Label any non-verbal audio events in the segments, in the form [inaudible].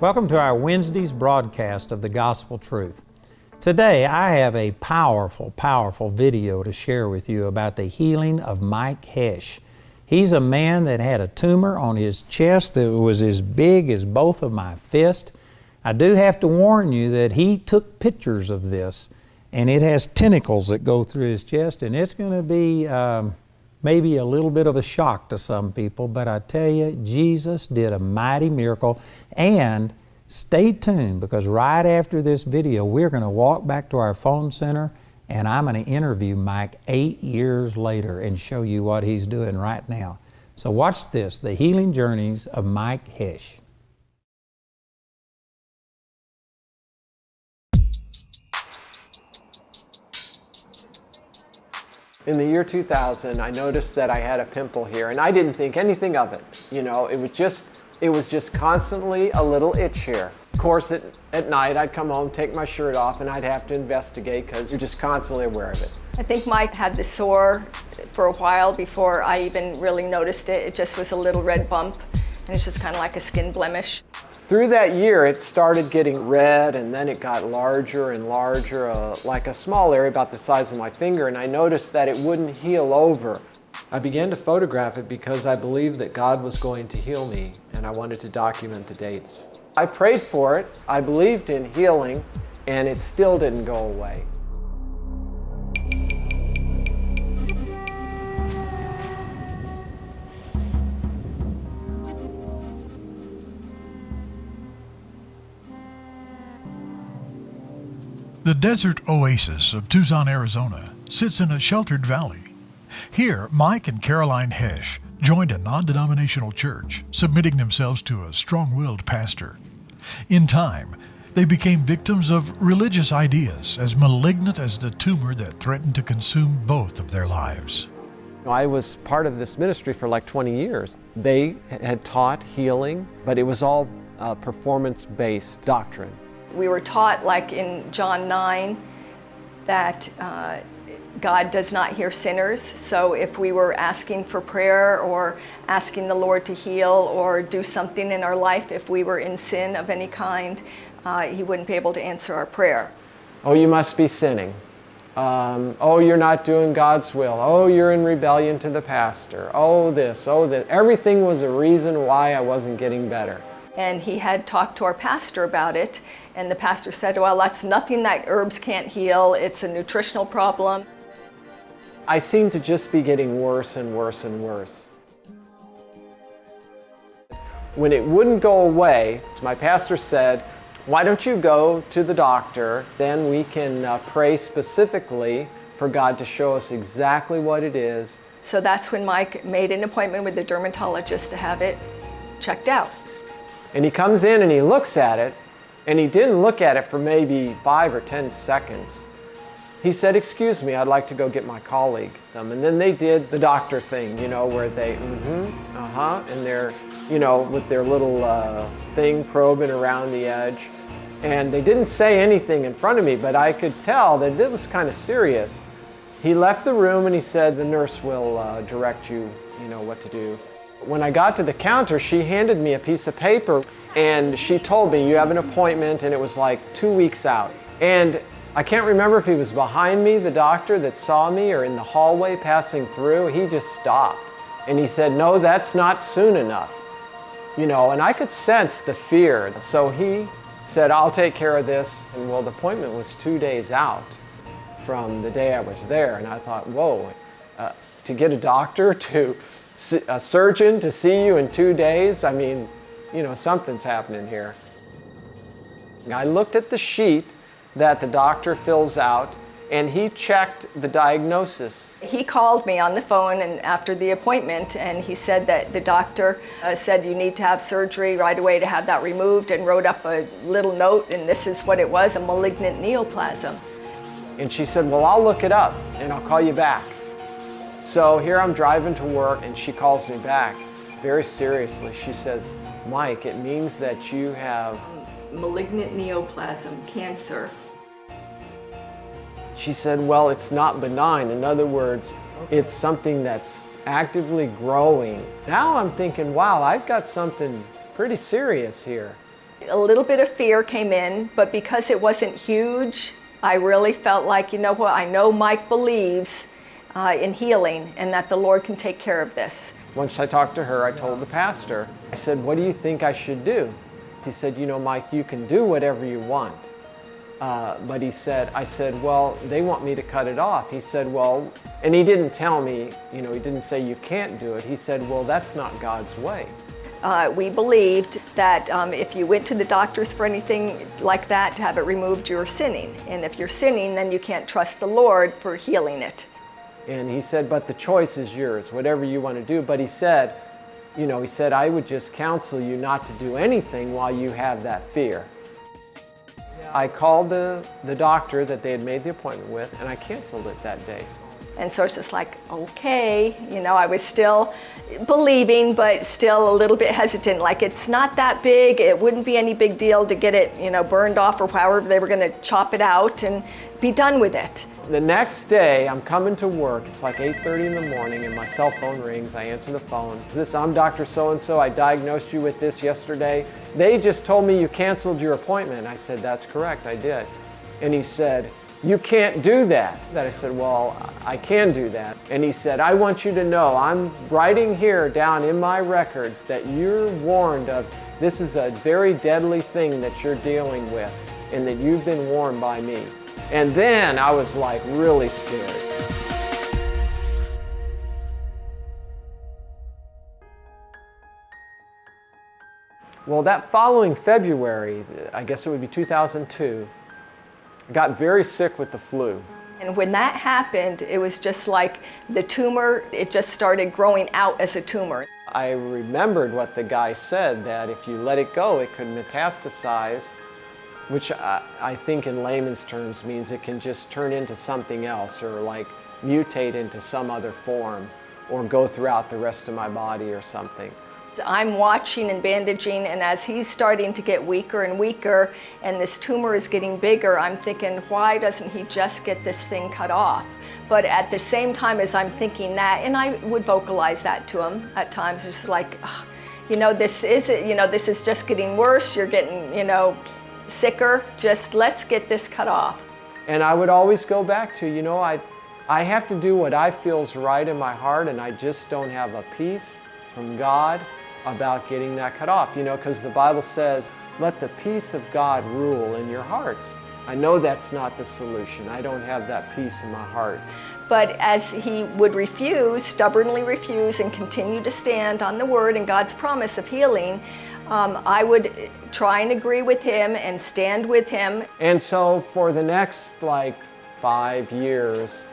Welcome to our Wednesday's broadcast of the Gospel Truth. Today I have a powerful, powerful video to share with you about the healing of Mike Hesh. He's a man that had a tumor on his chest that was as big as both of my fists. I do have to warn you that he took pictures of this and it has tentacles that go through his chest and it's going to be um, maybe a little bit of a shock to some people, but I tell you, Jesus did a mighty miracle. And stay tuned because right after this video, we're going to walk back to our phone center and I'm going to interview Mike eight years later and show you what he's doing right now. So watch this, the healing journeys of Mike Hesh. In the year 2000, I noticed that I had a pimple here and I didn't think anything of it. You know, it was just, it was just constantly a little itch here. Of course, at, at night I'd come home, take my shirt off and I'd have to investigate because you're just constantly aware of it. I think Mike had the sore for a while before I even really noticed it. It just was a little red bump and it's just kind of like a skin blemish. Through that year, it started getting red and then it got larger and larger, uh, like a small area about the size of my finger, and I noticed that it wouldn't heal over. I began to photograph it because I believed that God was going to heal me and I wanted to document the dates. I prayed for it, I believed in healing, and it still didn't go away. The desert oasis of Tucson, Arizona sits in a sheltered valley. Here, Mike and Caroline Hesch joined a non-denominational church, submitting themselves to a strong-willed pastor. In time, they became victims of religious ideas as malignant as the tumor that threatened to consume both of their lives. I was part of this ministry for like 20 years. They had taught healing, but it was all uh, performance-based doctrine. We were taught, like in John 9, that uh, God does not hear sinners. So if we were asking for prayer or asking the Lord to heal or do something in our life, if we were in sin of any kind, uh, He wouldn't be able to answer our prayer. Oh, you must be sinning. Um, oh, you're not doing God's will. Oh, you're in rebellion to the pastor. Oh, this, oh, that. Everything was a reason why I wasn't getting better. And he had talked to our pastor about it, and the pastor said, well, that's nothing that herbs can't heal. It's a nutritional problem. I seemed to just be getting worse and worse and worse. When it wouldn't go away, my pastor said, why don't you go to the doctor, then we can uh, pray specifically for God to show us exactly what it is. So that's when Mike made an appointment with the dermatologist to have it checked out. And he comes in and he looks at it, and he didn't look at it for maybe five or 10 seconds. He said, excuse me, I'd like to go get my colleague. Um, and then they did the doctor thing, you know, where they, mm-hmm, uh-huh, and they're, you know, with their little uh, thing probing around the edge. And they didn't say anything in front of me, but I could tell that it was kind of serious. He left the room and he said, the nurse will uh, direct you, you know, what to do. When I got to the counter, she handed me a piece of paper and she told me, you have an appointment, and it was like two weeks out. And I can't remember if he was behind me, the doctor that saw me, or in the hallway passing through. He just stopped. And he said, no, that's not soon enough. You know, and I could sense the fear. So he said, I'll take care of this. And well, the appointment was two days out from the day I was there. And I thought, whoa, uh, to get a doctor, [laughs] to a surgeon to see you in two days, I mean, you know, something's happening here. I looked at the sheet that the doctor fills out and he checked the diagnosis. He called me on the phone and after the appointment and he said that the doctor uh, said you need to have surgery right away to have that removed and wrote up a little note and this is what it was, a malignant neoplasm. And she said, well, I'll look it up and I'll call you back. So here I'm driving to work and she calls me back very seriously. She says, Mike, it means that you have malignant neoplasm, cancer. She said, well, it's not benign. In other words, okay. it's something that's actively growing. Now I'm thinking, wow, I've got something pretty serious here. A little bit of fear came in, but because it wasn't huge, I really felt like, you know what, I know Mike believes uh, in healing and that the Lord can take care of this. Once I talked to her, I told the pastor, I said, what do you think I should do? He said, you know, Mike, you can do whatever you want. Uh, but he said, I said, well, they want me to cut it off. He said, well, and he didn't tell me, you know, he didn't say you can't do it. He said, well, that's not God's way. Uh, we believed that um, if you went to the doctors for anything like that to have it removed, you're sinning. And if you're sinning, then you can't trust the Lord for healing it. And he said, but the choice is yours, whatever you want to do. But he said, you know, he said, I would just counsel you not to do anything while you have that fear. I called the, the doctor that they had made the appointment with and I canceled it that day. And so it's just like, okay, you know, I was still believing, but still a little bit hesitant. Like it's not that big. It wouldn't be any big deal to get it, you know, burned off or however they were going to chop it out and be done with it. The next day, I'm coming to work. It's like 8.30 in the morning and my cell phone rings. I answer the phone. This, I'm Dr. So-and-so. I diagnosed you with this yesterday. They just told me you canceled your appointment. I said, that's correct, I did. And he said, you can't do that. That I said, well, I can do that. And he said, I want you to know, I'm writing here down in my records that you're warned of, this is a very deadly thing that you're dealing with and that you've been warned by me. And then I was like really scared. Well, that following February, I guess it would be 2002, I got very sick with the flu. And when that happened, it was just like the tumor, it just started growing out as a tumor. I remembered what the guy said, that if you let it go, it could metastasize which I, I, think in layman's terms means it can just turn into something else or like mutate into some other form or go throughout the rest of my body or something. I'm watching and bandaging and as he's starting to get weaker and weaker and this tumor is getting bigger, I'm thinking, why doesn't he just get this thing cut off? But at the same time as I'm thinking that, and I would vocalize that to him at times, just like, you know, this is, you know, this is just getting worse, you're getting, you know, sicker, just let's get this cut off. And I would always go back to, you know, I, I have to do what I feel is right in my heart and I just don't have a peace from God about getting that cut off, you know, because the Bible says, let the peace of God rule in your hearts. I know that's not the solution. I don't have that peace in my heart. But as he would refuse, stubbornly refuse, and continue to stand on the word and God's promise of healing, um, I would try and agree with him and stand with him. And so for the next like five years,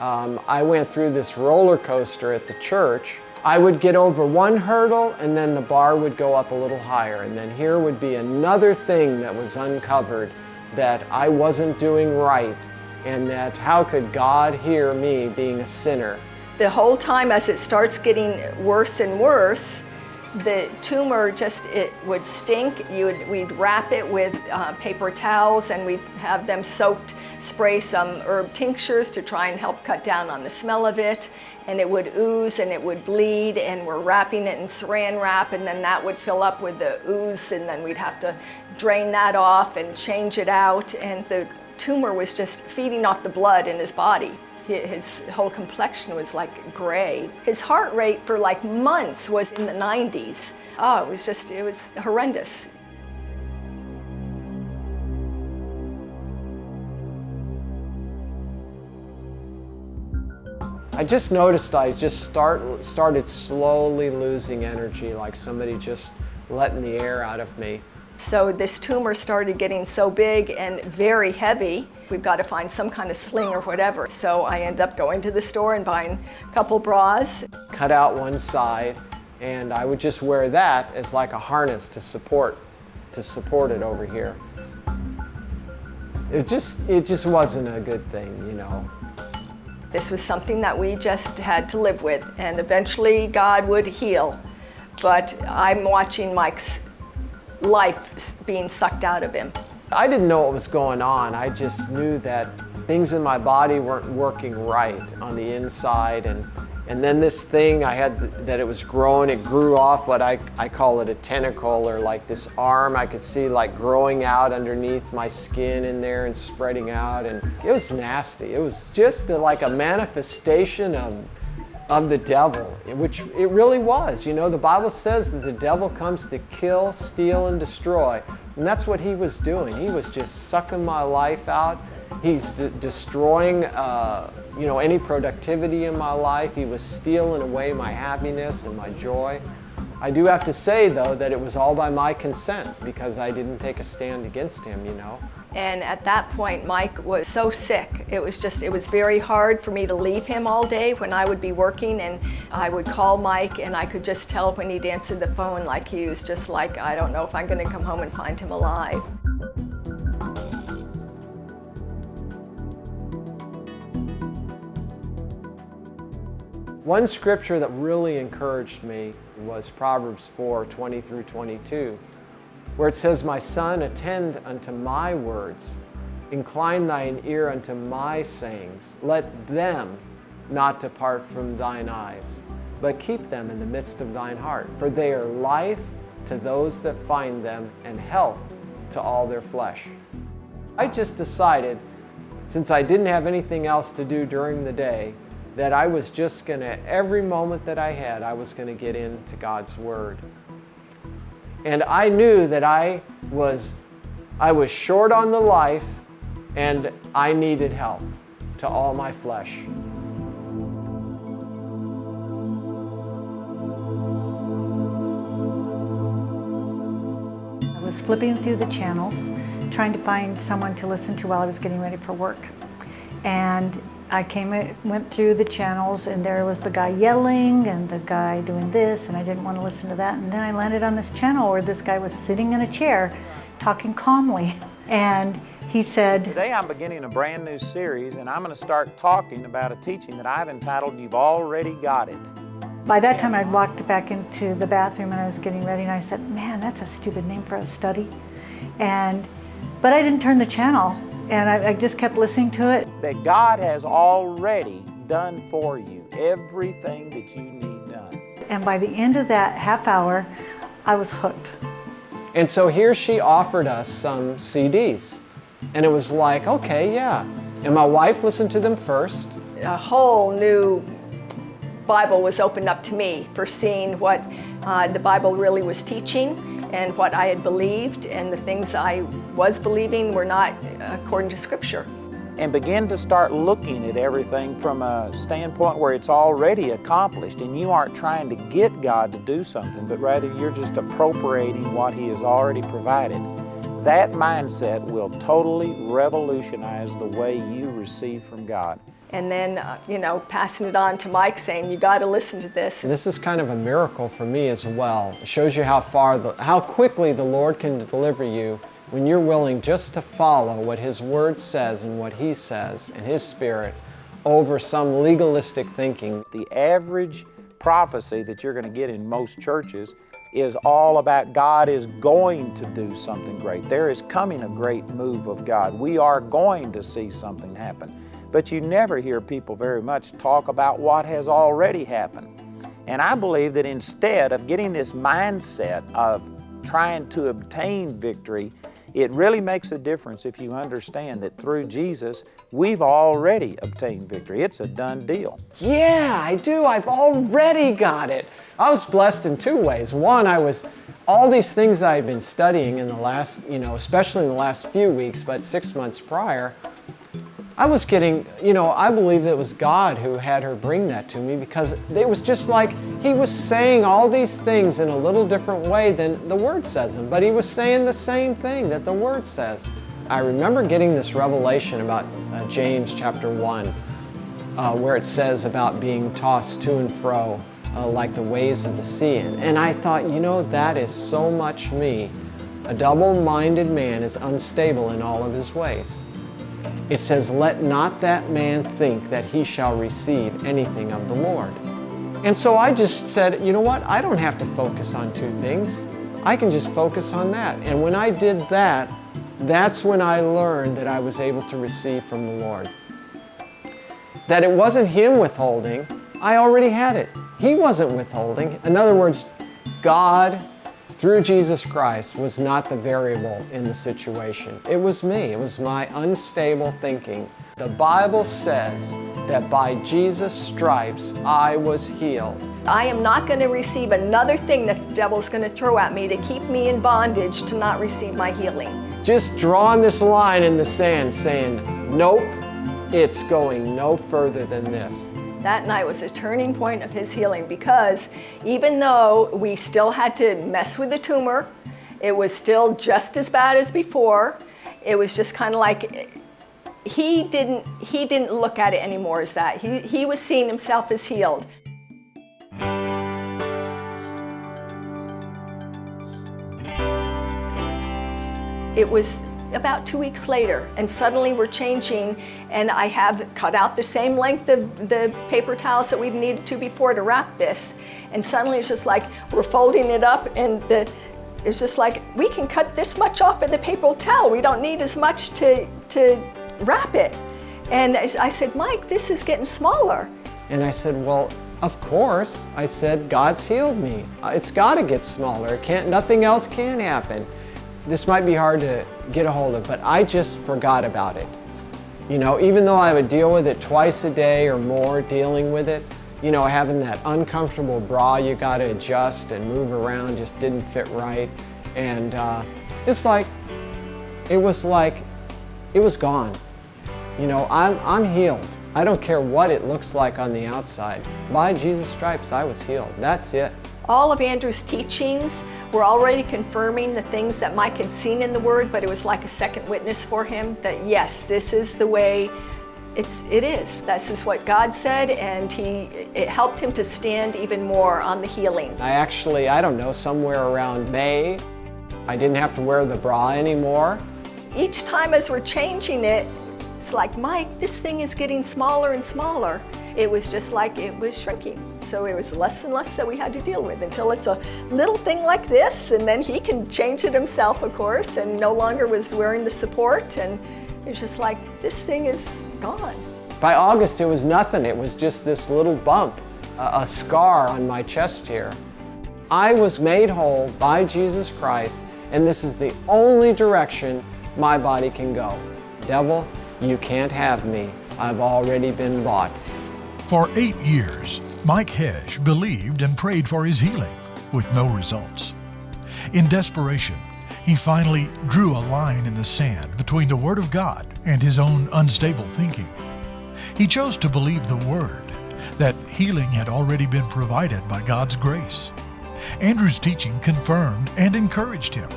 um, I went through this roller coaster at the church. I would get over one hurdle and then the bar would go up a little higher. And then here would be another thing that was uncovered that I wasn't doing right and that how could God hear me being a sinner? The whole time as it starts getting worse and worse, the tumor just, it would stink. You would, we'd wrap it with uh, paper towels and we'd have them soaked, spray some herb tinctures to try and help cut down on the smell of it. And it would ooze and it would bleed and we're wrapping it in saran wrap and then that would fill up with the ooze and then we'd have to drain that off and change it out. And the tumor was just feeding off the blood in his body his whole complexion was like gray. His heart rate for like months was in the 90s. Oh, it was just, it was horrendous. I just noticed I just start, started slowly losing energy, like somebody just letting the air out of me. So this tumor started getting so big and very heavy, we've got to find some kind of sling or whatever. So I end up going to the store and buying a couple bras. Cut out one side and I would just wear that as like a harness to support, to support it over here. It just, it just wasn't a good thing, you know. This was something that we just had to live with and eventually God would heal. But I'm watching Mike's life being sucked out of him. I didn't know what was going on. I just knew that things in my body weren't working right on the inside and And then this thing I had that it was growing, it grew off what I, I call it a tentacle or like this arm I could see like growing out underneath my skin in there and spreading out. And it was nasty. It was just a, like a manifestation of, of the devil, which it really was. You know, the Bible says that the devil comes to kill, steal, and destroy. And that's what he was doing. He was just sucking my life out. He's destroying. Uh, you know, any productivity in my life. He was stealing away my happiness and my joy. I do have to say, though, that it was all by my consent because I didn't take a stand against him, you know. And at that point, Mike was so sick. It was just, it was very hard for me to leave him all day when I would be working and I would call Mike and I could just tell when he'd answer the phone like he was just like, I don't know if I'm going to come home and find him alive. One scripture that really encouraged me was Proverbs 4 20 through 22, where it says, My son, attend unto my words, incline thine ear unto my sayings, let them not depart from thine eyes, but keep them in the midst of thine heart, for they are life to those that find them and health to all their flesh. I just decided, since I didn't have anything else to do during the day, that I was just going to, every moment that I had, I was going to get into God's Word. And I knew that I was, I was short on the life and I needed help to all my flesh. I was flipping through the channels, trying to find someone to listen to while I was getting ready for work. And I came, went through the channels and there was the guy yelling and the guy doing this and I didn't want to listen to that. And then I landed on this channel where this guy was sitting in a chair talking calmly. [laughs] And he said, Today I'm beginning a brand new series and I'm going to start talking about a teaching that I've entitled You've Already Got It. By that time I'd walked back into the bathroom and I was getting ready and I said, man, that's a stupid name for a study. And, but I didn't turn the channel and I, I, just kept listening to it. That God has already done for you everything that you need done. And by the end of that half hour, I was hooked. And so here she offered us some CDs. And it was like, okay, yeah. And my wife listened to them first. A whole new Bible was opened up to me for seeing what uh, the Bible really was teaching and what I had believed and the things I was believing were not according to Scripture. And begin to start looking at everything from a standpoint where it's already accomplished and you aren't trying to get God to do something, but rather you're just appropriating what He has already provided. That mindset will totally revolutionize the way you receive from God and then, uh, you know, passing it on to Mike saying, you got to listen to this. This is kind of a miracle for me as well. It shows you how far, the, how quickly the Lord can deliver you when you're willing just to follow what His Word says and what He says and His Spirit over some legalistic thinking. The average prophecy that you're going to get in most churches is all about God is going to do something great. There is coming a great move of God. We are going to see something happen. But you never hear people very much talk about what has already happened. And I believe that instead of getting this mindset of trying to obtain victory, it really makes a difference if you understand that through Jesus, we've already obtained victory. It's a done deal. Yeah, I do. I've already got it. I was blessed in two ways. One, I was all these things I've been studying in the last, you know, especially in the last few weeks, but six months prior, I was getting, you know, I believe it was God who had her bring that to me because it was just like he was saying all these things in a little different way than the Word says them, but he was saying the same thing that the Word says. I remember getting this revelation about uh, James chapter 1, uh, where it says about being tossed to and fro uh, like the waves of the sea. And, and I thought, you know, that is so much me. A double minded man is unstable in all of his ways. It says, Let not that man think that he shall receive anything of the Lord. And so I just said, you know what? I don't have to focus on two things. I can just focus on that. And when I did that, that's when I learned that I was able to receive from the Lord. That it wasn't Him withholding, I already had it. He wasn't withholding. In other words, God, through Jesus Christ, was not the variable in the situation. It was me. It was my unstable thinking. The Bible says that by Jesus' stripes I was healed. I am not going to receive another thing that the devil's going to throw at me to keep me in bondage to not receive my healing. Just drawing this line in the sand saying, nope, it's going no further than this. That night was a turning point of his healing because even though we still had to mess with the tumor, it was still just as bad as before. It was just kind of like he didn't he didn't look at it anymore as that. He he was seeing himself as healed. It was about two weeks later and suddenly we're changing and I have cut out the same length of the paper towels that we've needed to before to wrap this. And suddenly it's just like we're folding it up and the it's just like we can cut this much off of the paper towel. We don't need as much to to wrap it. And I said Mike this is getting smaller. And I said well of course. I said God's healed me. It's got to get smaller. Can't nothing else can happen. This might be hard to get a hold of, but I just forgot about it. You know, even though I would deal with it twice a day or more, dealing with it, you know, having that uncomfortable bra you got to adjust and move around just didn't fit right. And uh, it's like, it was like, it was gone. You know, I'm, I'm healed. I don't care what it looks like on the outside. By Jesus' stripes, I was healed. That's it. All of Andrew's teachings were already confirming the things that Mike had seen in the Word, but it was like a second witness for him that yes, this is the way it's, it is. This is what God said, and he, it helped him to stand even more on the healing. I actually, I don't know, somewhere around May, I didn't have to wear the bra anymore. Each time as we're changing it, it's like, Mike, this thing is getting smaller and smaller. It was just like it was shrinking. So it was less and less that we had to deal with until it's a little thing like this, and then he can change it himself, of course, and no longer was wearing the support, and it's just like, this thing is gone. By August, it was nothing. It was just this little bump, a, a scar on my chest here. I was made whole by Jesus Christ, and this is the only direction my body can go. Devil, you can't have me. I've already been bought. For eight years, Mike Hesh believed and prayed for his healing, with no results. In desperation, he finally drew a line in the sand between the Word of God and his own unstable thinking. He chose to believe the Word, that healing had already been provided by God's grace. Andrew's teaching confirmed and encouraged him,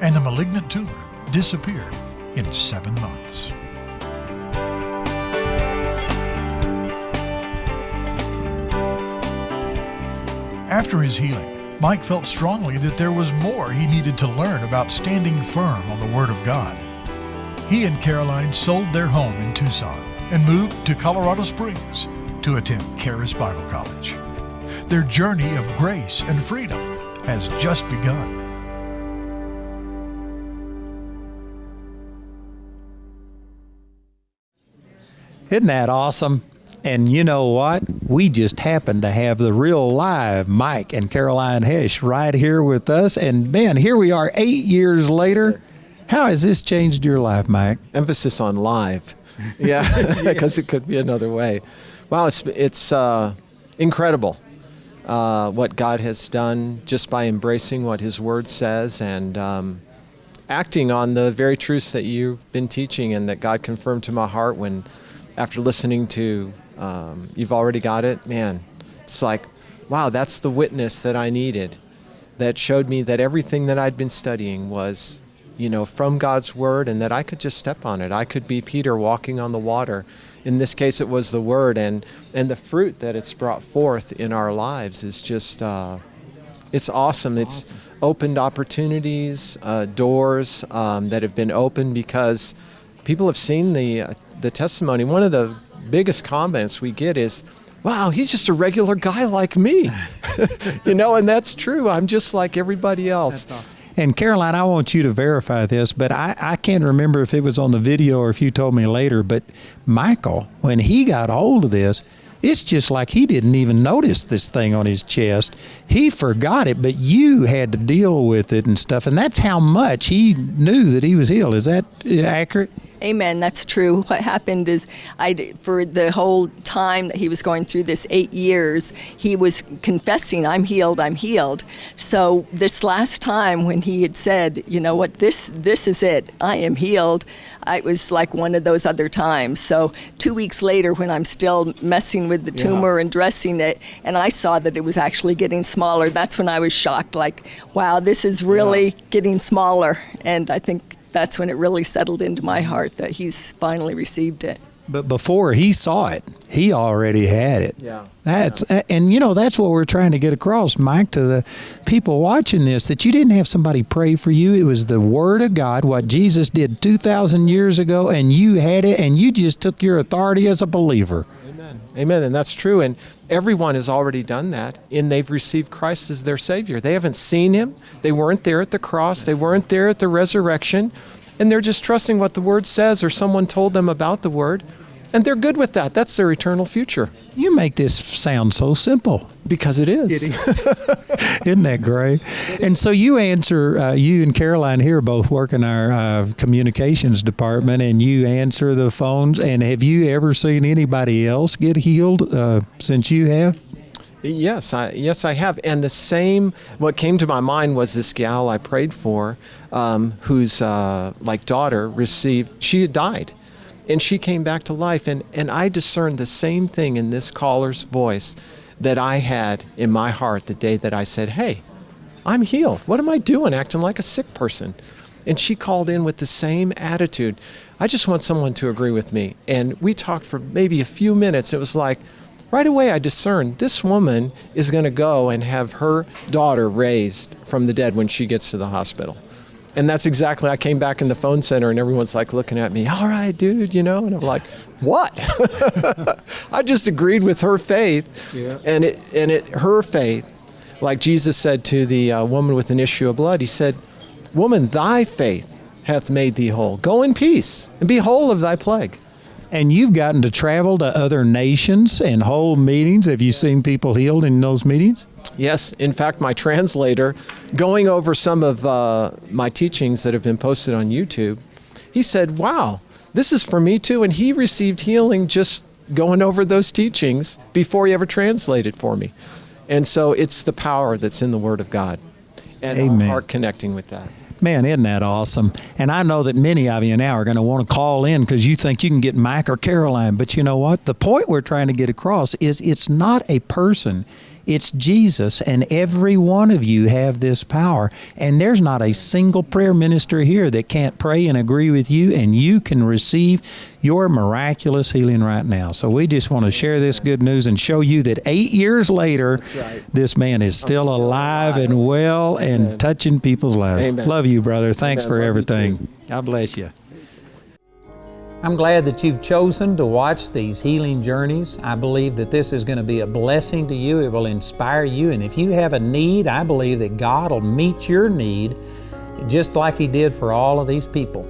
and the malignant tumor disappeared in seven months. After his healing, Mike felt strongly that there was more he needed to learn about standing firm on the Word of God. He and Caroline sold their home in Tucson and moved to Colorado Springs to attend Charis Bible College. Their journey of grace and freedom has just begun. Isn't that awesome? And you know what? We just happened to have the real live Mike and Caroline Hesh right here with us. And man, here we are eight years later. How has this changed your life, Mike? Emphasis on live. Yeah, [laughs] because it could be another way. Wow, it's, it's uh, incredible uh, what God has done just by embracing what His Word says and um, acting on the very truths that you've been teaching and that God confirmed to my heart when, after listening to um, you've already got it, man, it's like, wow, that's the witness that I needed that showed me that everything that I'd been studying was, you know, from God's Word and that I could just step on it. I could be Peter walking on the water. In this case, it was the Word, and, and the fruit that it's brought forth in our lives is just, uh, it's awesome. It's opened opportunities, uh, doors um, that have been opened because people have seen the, uh, the testimony. One of the biggest comments we get is, wow, he's just a regular guy like me. [laughs] you know, and that's true. I'm just like everybody else. And Caroline, I want you to verify this, but I, I can't remember if it was on the video or if you told me later. But Michael, when he got hold of this, it's just like he didn't even notice this thing on his chest. He forgot it, but you had to deal with it and stuff. And that's how much he knew that he was ill. Is that accurate? Amen. That's true. [laughs] What happened is, I for the whole time that he was going through this eight years, he was confessing, "I'm healed. I'm healed." So this last time when he had said, "You know what? This this is it. I am healed," it was like one of those other times. So two weeks later, when I'm still messing with the tumor yeah. and dressing it, and I saw that it was actually getting smaller, that's when I was shocked. Like, wow, this is really yeah. getting smaller. And I think that's when it really settled into my heart that he's finally received it. But before he saw it, he already had it. Yeah. That's yeah. and you know that's what we're trying to get across, Mike, to the people watching this that you didn't have somebody pray for you. It was the word of God, what Jesus did 2000 years ago and you had it and you just took your authority as a believer. Amen. Amen. And that's true and everyone has already done that and they've received Christ as their savior. They haven't seen him. They weren't there at the cross. They weren't there at the resurrection and they're just trusting what the Word says or someone told them about the Word. And they're good with that. That's their eternal future. You make this sound so simple. Because it is. It is. [laughs] Isn't that great? And so you answer, uh, you and Caroline here both work in our uh, communications department, and you answer the phones. And have you ever seen anybody else get healed uh, since you have? Yes, I, yes, I have. And the same, what came to my mind was this gal I prayed for, um, whose uh, like daughter received, she had died, and she came back to life. And and I discerned the same thing in this caller's voice that I had in my heart the day that I said, "Hey, I'm healed. What am I doing, acting like a sick person?" And she called in with the same attitude. I just want someone to agree with me. And we talked for maybe a few minutes. It was like right away I discerned this woman is going to go and have her daughter raised from the dead when she gets to the hospital. And that's exactly, I came back in the phone center and everyone's like looking at me, all right, dude, you know? And I'm like, what? [laughs] I just agreed with her faith. Yeah. And, it, and it, her faith, like Jesus said to the uh, woman with an issue of blood, he said, Woman, thy faith hath made thee whole. Go in peace and be whole of thy plague. And you've gotten to travel to other nations and hold meetings. Have you seen people healed in those meetings? Yes. In fact, my translator, going over some of uh, my teachings that have been posted on YouTube, he said, Wow, this is for me too. And he received healing just going over those teachings before he ever translated for me. And so it's the power that's in the Word of God and Amen. our heart connecting with that. Man, isn't that awesome? And I know that many of you now are going to want to call in because you think you can get Mike or Caroline. But you know what? The point we're trying to get across is it's not a person. It's Jesus, and every one of you have this power. And there's not a single prayer minister here that can't pray and agree with you, and you can receive your miraculous healing right now. So we just want to share this good news and show you that eight years later, right. this man is still, still alive, alive, and well Amen. and touching people's lives. Amen. Love you, brother. Thanks Amen. for Love everything. God bless you. I'm glad that you've chosen to watch these healing journeys. I believe that this is going to be a blessing to you. It will inspire you. And if you have a need, I believe that God will meet your need just like He did for all of these people.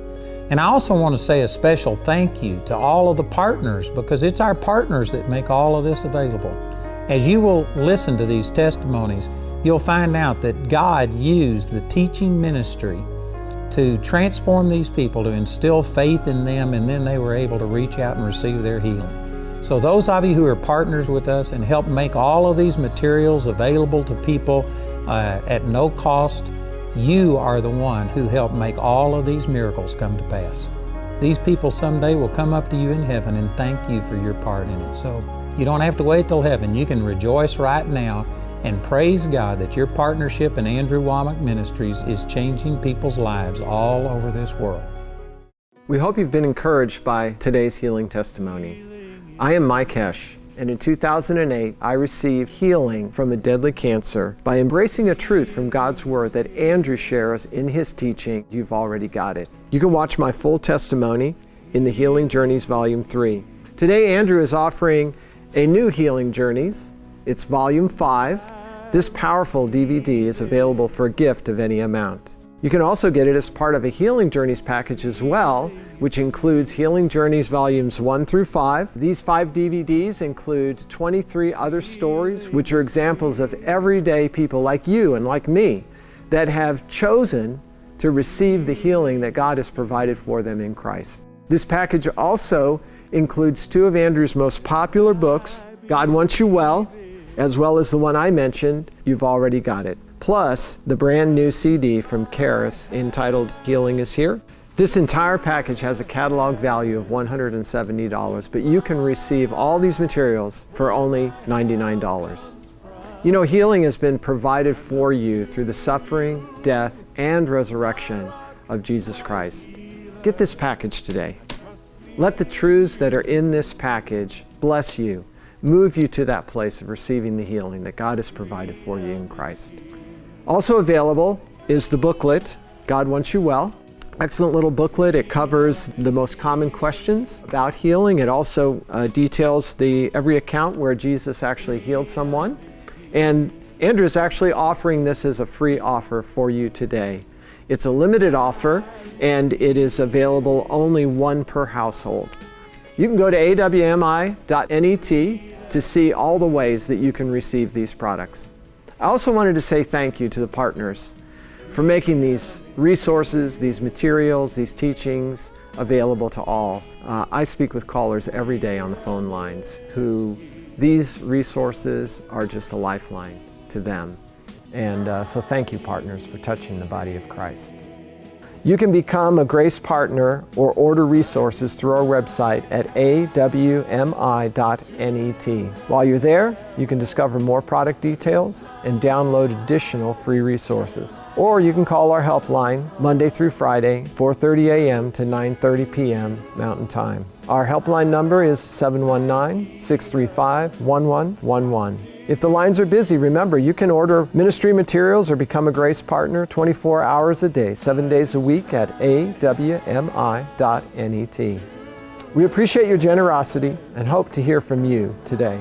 And I also want to say a special thank you to all of the partners because it's our partners that make all of this available. As you will listen to these testimonies, you'll find out that God used the teaching ministry to transform these people, to instill faith in them, and then they were able to reach out and receive their healing. So, those of you who are partners with us and help make all of these materials available to people uh, at no cost, you are the one who helped make all of these miracles come to pass. These people someday will come up to you in heaven and thank you for your part in it. So, you don't have to wait till heaven. You can rejoice right now and praise God that your partnership in Andrew Wommack Ministries is changing people's lives all over this world. We hope you've been encouraged by today's healing testimony. I am Mike Hesh, and in 2008, I received healing from a deadly cancer by embracing a truth from God's Word that Andrew shares in his teaching. You've already got it. You can watch my full testimony in the Healing Journeys Volume 3. Today, Andrew is offering a new Healing Journeys. It's Volume 5 this powerful DVD is available for a gift of any amount. You can also get it as part of a Healing Journeys package as well, which includes Healing Journeys Volumes 1 through 5. These five DVDs include 23 other stories, which are examples of everyday people like you and like me that have chosen to receive the healing that God has provided for them in Christ. This package also includes two of Andrew's most popular books, God Wants You Well, as well as the one I mentioned, You've Already Got It plus the brand new CD from Charis entitled Healing is Here. This entire package has a catalog value of $170, but you can receive all these materials for only $99. You know, healing has been provided for you through the suffering, death, and resurrection of Jesus Christ. Get this package today. Let the truths that are in this package bless you, move you to that place of receiving the healing that God has provided for you in Christ. Also available is the booklet, God Wants You Well. Excellent little booklet. It covers the most common questions about healing. It also uh, details the every account where Jesus actually healed someone. And Andrew is actually offering this as a free offer for you today. It's a limited offer and it is available only one per household. You can go to awmi.net to see all the ways that you can receive these products. I also wanted to say thank you to the partners for making these resources, these materials, these teachings available to all. Uh, I speak with callers every day on the phone lines who these resources are just a lifeline to them. And uh, so thank you, partners, for touching the body of Christ. You can become a Grace Partner or order resources through our website at awmi.net. While you're there, you can discover more product details and download additional free resources. Or you can call our helpline Monday through Friday, 4.30 a.m. to 9.30 p.m. Mountain Time. Our helpline number is 719-635-1111. If the lines are busy, remember you can order ministry materials or become a Grace Partner 24 hours a day, seven days a week at awmi.net. We appreciate your generosity and hope to hear from you today.